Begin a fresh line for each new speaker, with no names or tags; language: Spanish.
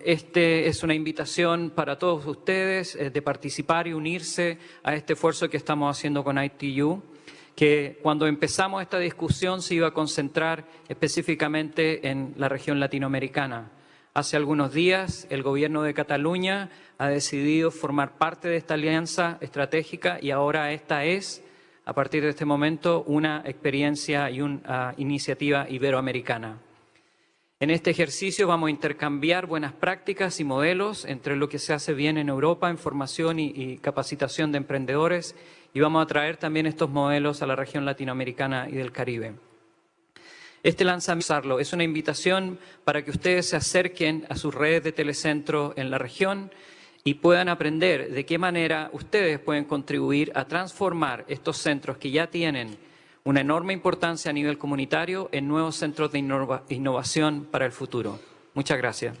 Este es una invitación para todos ustedes eh, de participar y unirse a este esfuerzo que estamos haciendo con ITU, que cuando empezamos esta discusión se iba a concentrar específicamente en la región latinoamericana. Hace algunos días el gobierno de Cataluña ha decidido formar parte de esta alianza estratégica y ahora esta es, a partir de este momento, una experiencia y una iniciativa iberoamericana. En este ejercicio vamos a intercambiar buenas prácticas y modelos entre lo que se hace bien en Europa en formación y, capacitación de emprendedores y vamos a traer también estos modelos a la región latinoamericana y del Caribe. Este lanzamiento es una invitación para que ustedes se acerquen a sus redes de telecentro en la región y puedan aprender de qué manera ustedes pueden contribuir a transformar estos centros que ya tienen una enorme importancia a nivel comunitario en nuevos centros de innova innovación para el futuro. Muchas gracias.